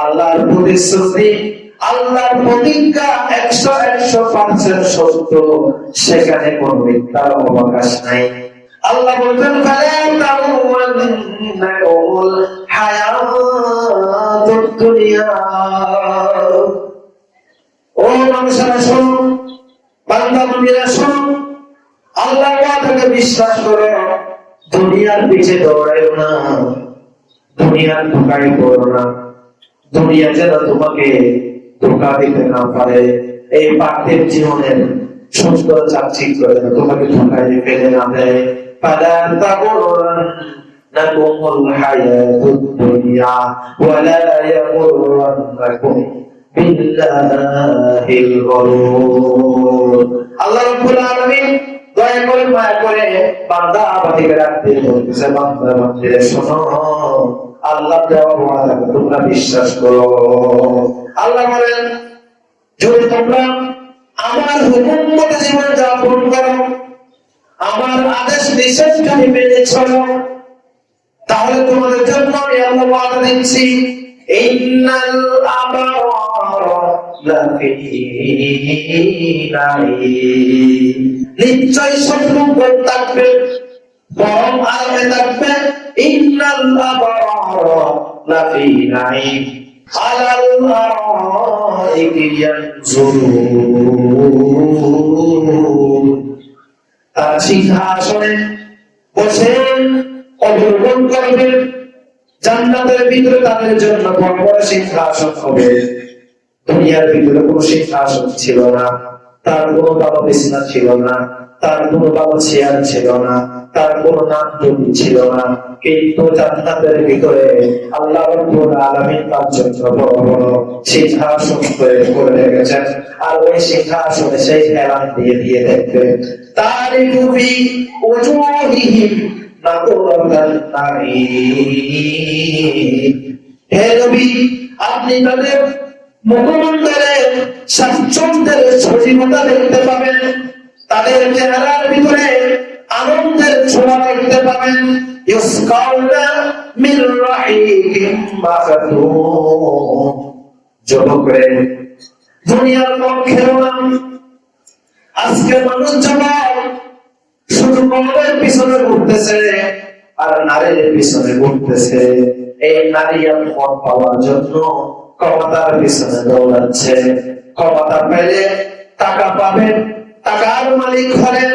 আল্লাহর প্রতিশ্রুতি আল্লাহর প্রতিজ্ঞা একশো একশো পার্সেন্ট সত্য। সেখানে কোন মিথ্যার অবকাশ নাই। আল্লাহ বলতেন ও বিশ্বাস করো, দুনিয়ার পিছে দৌড়াইও না, দুনিয়ার ধোকায় করো না। দুনিয়া যেন তোমাকে ধোকা দিতে না পারে এই পার্থিব জীবনের সুন্দর চাকচিক করে তোমাকে ধোকায় ফেলে না দেয় فلا تغرنكم الحياة الدنيا ولا يغرنكم بالله الغرور আল্লাহ রাব্বুল আলামিন দয়া করে মায়া করে বান্দা বান্দিকে রাখতে বলতেছে বান্দা বান্দিরে শোনো আল্লাহ তোমরা বিশ্বাস করো। আল্লাহ বলেন, যদি তোমরা আমার হুকুম মতো জীবন যাপন করো, আমার আদেশ নিষেধ যদি মেনে চলো, তাহলে তোমাদের জন্য আমি আল্লাহ ওয়াদা দিচ্ছি। নিশ্চয় সম্পর্ক থাকবে, বরং আরামে থাকবে। জান্নাতের ভিতরে তাদের জন্য বড় বড় সিংহাসন হবে দুনিয়ার ভিতরে কোনো সিংহাসন ছিল না তার কোনো ভালো বিছনা ছিল না তার কোনো বাবা চেয়ার ছিল না তার কোনো নাম ছিল না। কিন্তু জান্নাতের ভিতরে আল্লাহ রাব্বুল আলামিন তার জন্য বড় বড় সিংহাসন তৈরি করে রেখেছেন। আর ওই সিংহাসনে সেই এলান দিয়ে দিয়ে দেখবে নাঈম হে নবী, আপনি তাদের স্বাচ্ছন্দ্যের সজীবতা দেখতে পাবেন। তাদের চেহারার ভিতরে আনন্দের ছোঁয়া দেখতে পাবেন। আর নারীর পিছনে ঘুরতেছে। এই নারী আর পাওয়ার জন্য ক্ষমতার পিছনে দৌড়াচ্ছে। ক্ষমতা পেলে টাকা পাবেন, টাকার মালিক হলেন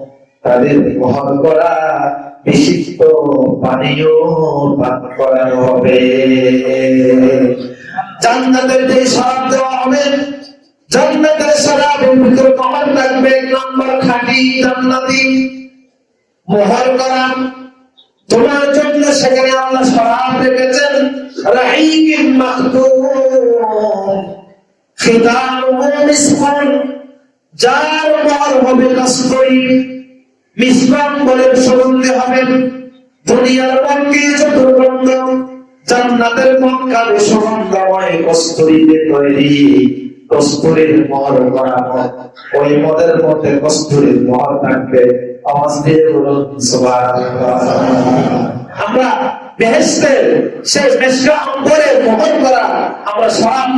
তাদের বহন করা বিশিষ্ট পানীয় পান করানো হবে। জান্নাতের যে শরাব দেওয়া হবে, জান্নাতের থাকবে, নম্বর জান্নাতি করা তোমার জন্য সেখানে আল্লাহ শরাব রেখেছেন রাহিকিম মাখতুম খিতামুহু মিসকুন, যার মোহর হবে সুগন্ধি হবেন দুনিয়ার পক্ষে যত গন্ধ জান্নাতের মক্কাবে সুগন্ধময় কস্তুরীতে তৈরি। কস্তুরীর মহর করা মদ ওই মদের মধ্যে কস্তুরীর মহর থাকবে। আওয়াজ দিয়ে বলুন আমরা করা আমরা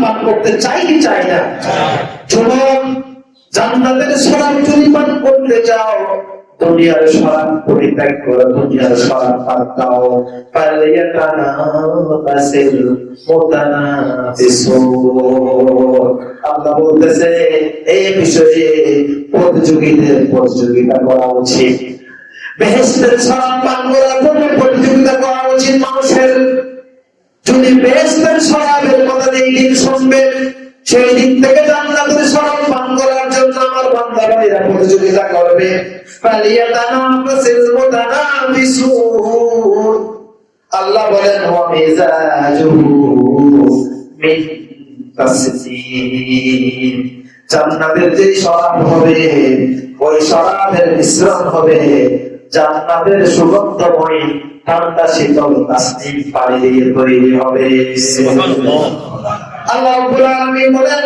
পান করতে চাই কি চাই না? জান্নাতের যদি পান করতে চাও দুনিয়ার সরাব পরিত্যাগ করো দুনিয়ার সরাব বাদ দাও। ফালিয়াতানা বাসিল মুতানাফিসুন আল্লাহ বলতেছে এই বিষয়ে প্রতিযোগীদের প্রতিযোগিতা করা উচিত। বেহেস্তের সরাব পান করার জন্য প্রতিযোগিতা করা উচিত মানুষের। যদি বেহেস্তের সরাবের কথা এই দিন শুনবেন সেই দিন থেকে জান্নাতের সরাব পান করার জন্য আমার বান্দাবাড়িরা প্রতিযোগিতা করবে। ফালিয়াতানাফাসিল মুতানাফিসুন আল্লাহ বলেন ওয়া মিজাজুহু মিন তাসনিম জান্নাতের যে শরাব হবে ওই শরাবের মিশ্রণ হবে। জান্নাতের সুগন্ধময় ঠান্ডা শীতল তাসনিম পানি দিয়ে তৈরি হবে। আল্লাহ রাব্বুল আলামিন বলেন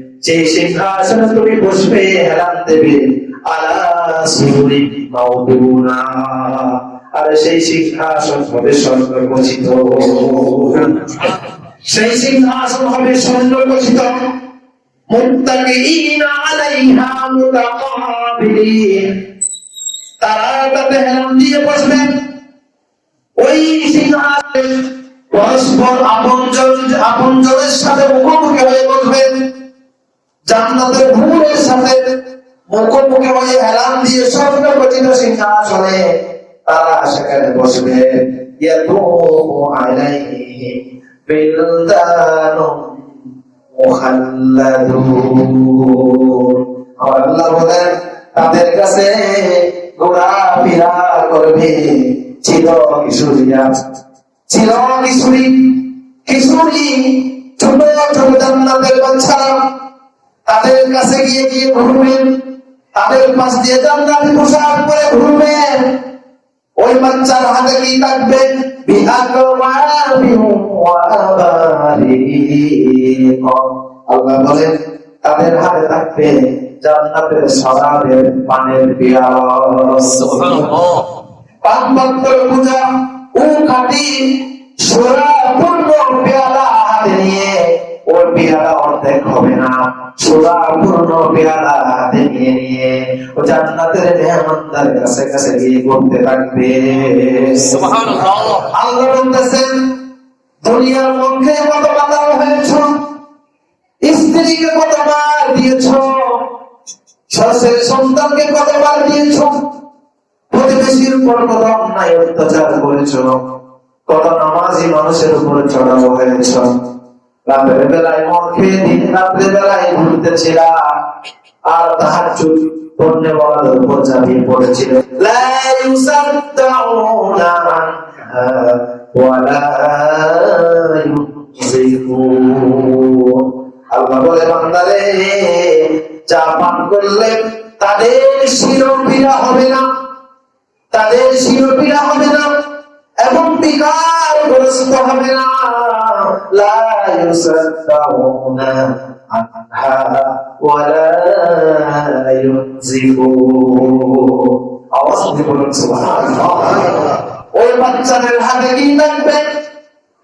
যে সিংহাসনে তুমি বসবে হেলান দেবে সেই সিংহাসন হবে সেই সিংহাসন হবে তারা তাতে দিয়ে বসবেন ওই পরস্পর আপনজন আপনজনের সাথে মুখোমুখি হয়ে বসবেন মুখোমুখি হয়ে দিয়ে স্বর্ণ গঠিত সিংহাসনে তারা সেখানে বসবে। তাদের কাছে ঘোরাফেরা করবে। ছিল কিশোরীরা ছিল কিশোরী কিশোরী ছোট ছোট জান্নাতের বাচ্চারা তাদের কাছে গিয়ে গিয়ে ঘুরবেন। তাদের পাশ দিয়ে জান্নাতি পোশাক পরে ঘুরবেন। ওই বাচ্চার হাতে কি থাকবে? বিআকওয়াবিন ওয়া আবারিক আল্লাহ বলেন তাদের হাতে থাকবে জান্নাতের সরাবের পানের পিয়াস পাঁচ বক্তর পূজা ও খাটি সোরা পূর্ণ পেয়ালা হাতে নিয়ে ওর পেয়ালা অর্ধেক হবে না। সোরা পূর্ণ পেয়ালা হাতে নিয়ে নিয়ে ও জান্নাতের মেহমানদার কাছে কাছে গিয়ে করতে থাকবে আল্লাহ বলতেছেন দুনিয়ার মধ্যে কত বাধা হয়েছ? স্ত্রীকে কতবার দিয়েছ? শ্বশুর সন্তানকে কতবার দিয়েছ? প্রতিবেশীর উপর কত অন্যায় অত্যাচার করেছ। কত নামাজি মানুষের উপরে চড়াও হয়েছ। রাতের বেলায় মদ খেয়ে দিন রাত্রে বেলায় ঘুরতেছিলা। আর তাহার চুপ ধন্যবাদ উপর চাপিয়ে পড়েছিল। লা ইউসাদ্দাউনা আনহা ওয়ালা ইউজিফুন আল্লাহ বলে, বান্দারে যা পান করলে তাদের শিরোপীড়া হবে না। তাদের শিরোপীড়া হবে না। এবং বিকার গ্রস্ত হবে না। লা ইউসাদ্দাউনা আনহা ওয়ালা ইউনজিফুন আওয়াজ দিয়ে বলুন সুবহানাল্লাহ ওই বাচ্চাদের হাতে কি থাকবে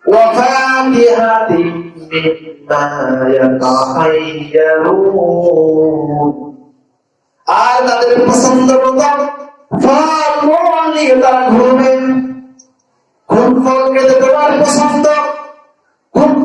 ওয়াফাকিহাতিন মিম্মা ইয়াতাহাইয়ারুন আর তাদের পছন্দ মতো ফল মূল নিয়ে তারা ঘুরবে কোন ফল খেতে তোমার পছন্দ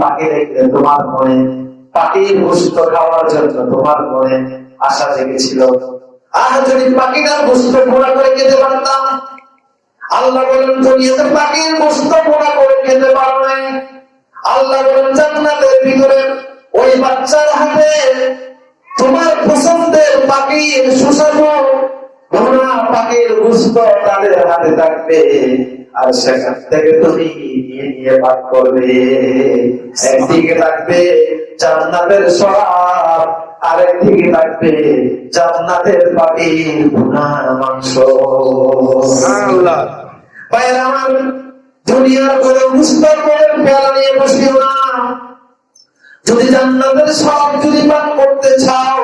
পাখি তোমার মনে পাখির গোস্ত খাওয়ার জন্য তোমার মনে আশা জেগেছিল। আর যদি পাখিটার গোস্ত ঘোরা করে খেতে পারতাম? আল্লাহ বলেন, দুনিয়াতে পাখির গোস্ত পোড়া করে খেতে পারো আল্লাহ জান্নাতের ভিতরে ওই বাচ্চার হাতে তোমার পছন্দের পাখির সুস্বাদু ভোনা পাখির গোস্ত তাদের হাতে থাকবে। আর সেখান থেকে তুমি নিয়ে নিয়ে পাক করবে। একদিকে থাকবে জান্নাতের সরাব আরেকদিকে থাকবে জান্নাতের মাংস। ভাইয়ের আমার দুনিয়ার করে মুস্তার করে পেয়ালা নিয়ে বসিও না। যদি জান্নাতের সব যদি পান করতে চাও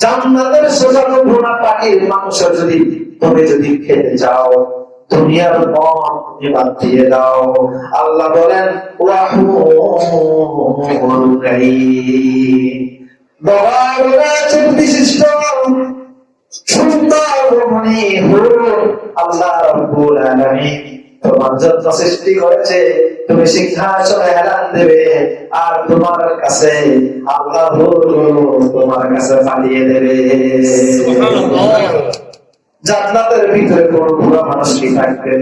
জান্নাতের সোজানো ভোনা পাখির মাংস যদি তুমি যদি খেতে চাও দুনিয়ার মন দিয়ে দাও। আল্লাহ বলেন তোমার সৃষ্টি তুমি দেবে, আর তোমার কাছে আল্লাহ তোমার কাছে পাঠিয়ে দেবে। জান্নাতের ভিতরে কোন বুড়া মানুষ কি থাকবে?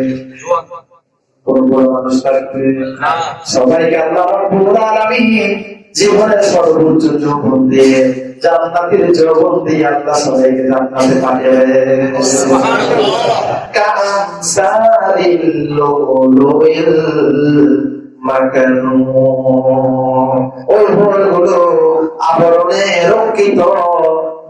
কোন বুড়া মানুষ থাকবে? সবাইকে আল্লাহ রব্বুল আলামিন জীবনের সর্বোচ্চ যৌবন দিয়ে জান্নাতের যৌবন দিয়ে আল্লাহ সবাইকে জান্নাতে পাঠিয়ে কামসারিল লুলুইল মাকানু। ওই ভোরগুলো আবরণে রক্ষিত।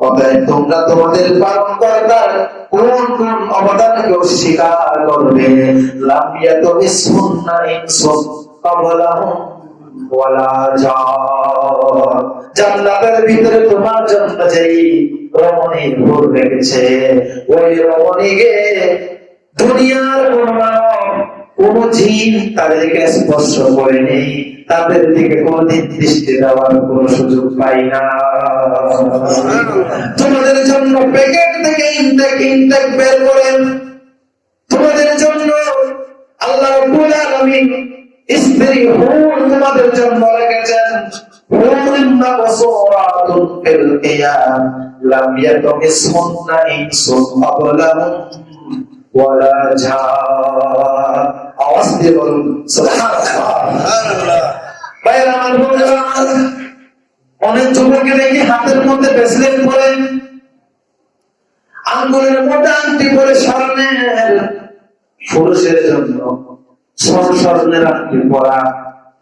অতএব তোমরা তোমাদের পালন কোন কোন করবে জান্নাতের ভিতরে তোমার জন্য যেই রমণী ভোর রেখেছে ওই রমণীকে দুনিয়ার কোন কোন জিন তাদেরকে স্পর্শ করে নেই তাদের দিকে কোনদিন দৃষ্টি দেওয়ার কোন সুযোগ পাই না। তোমাদের জন্য প্যাকেট থেকে ইনটেক ইনটেক বের করেন। তোমাদের জন্য আল্লাহ রাব্বুল স্ত্রী হুর তোমাদের জন্য রেখেছেন। হুরিন মাকসুরাতুন ফিল কিয়াম লাম ইয়াতমিসহুন্না ইনসুন ক্বাবলাহুম ওয়ালা জান আওয়াজ দিয়ে বলুন ভাইয়ের, আমার অনেক যুবককে দেখি হাতের মধ্যে ব্রেসলেট পরে, আঙ্গুলের মোটা আংটি পরে স্বর্ণের, পুরুষের জন্য স্বর্ণ স্বর্ণের আংটি পরা,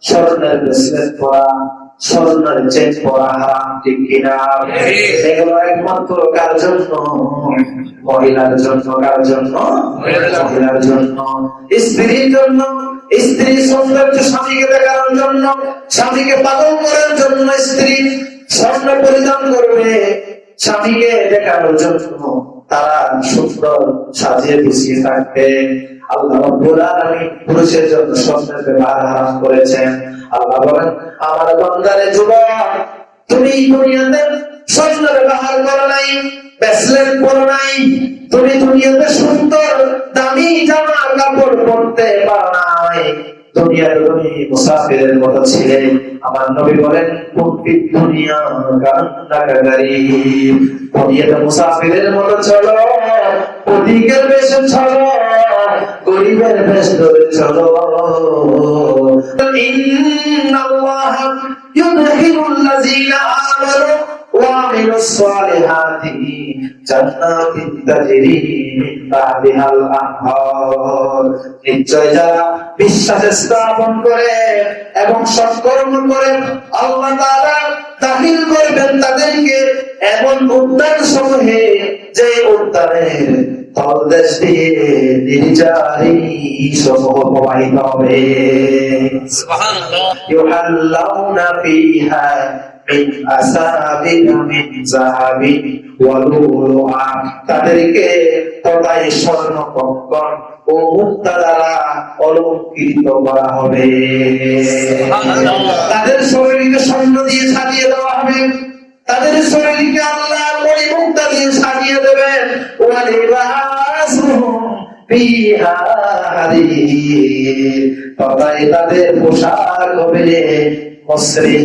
স্বর্ণের ব্রেসলেট পরা। হারাম, ঠিক কিনা? এগুলো একমাত্র কার জন্য? মহিলার জন্য, কার জন্য? মহিলার জন্য। স্ত্রীর জন্য, স্ত্রী সৌন্দর্য স্বামীকে দেখানোর জন্য, স্বামীকে করার জন্য স্ত্রী স্বর্ণ পরিধান করবে, স্বামীকে দেখানোর জন্য তারা সুন্দর সাজিয়ে গুছিয়ে থাকবে। আল্লাহ আমার সুন্দর, দামি জামা কাপড় পরতে পারো দুনিয়াতে তুমি মুসাফিরের মতো ছিলে। আমার নবী বলেন কুনফিদ দুনিয়া কান্নাকা গারিব দুনিয়াতে মুসাফিরের মতো চলো ওদিকের বেশে চলো। গরিবের বেশ ধরে চলো ইন্নাল্লাহ ইউদখিলুল্লাযীনা আমানু وعملوا الصالحات جنات تجري من تحتها الأنهار নিশ্চয় যারা বিশ্বাস স্থাপন করে এবং সৎকর্ম করে আল্লাহ তাআলা দাখিল করবেন তাদেরকে এমন উদ্যান সমূহে যে উদ্যানের তাদেরকে তথায় স্বর্ণ কঙ্কন ও মুক্তা দ্বারা অলঙ্কৃত করা হবে। তাদের শরীরকে স্বর্ণ দিয়ে সাজিয়ে দেওয়া হবে। তাদের শরীরকে আল্লাহ পরিমুক্তা মুক্তা দিয়ে সাজিয়ে দেবেন। তাদের পোশাক হবে মসৃণ।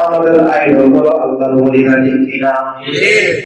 আমাদের আইডল হলো আল্লাহর ওলিরা ঠিক কিনা ঠিক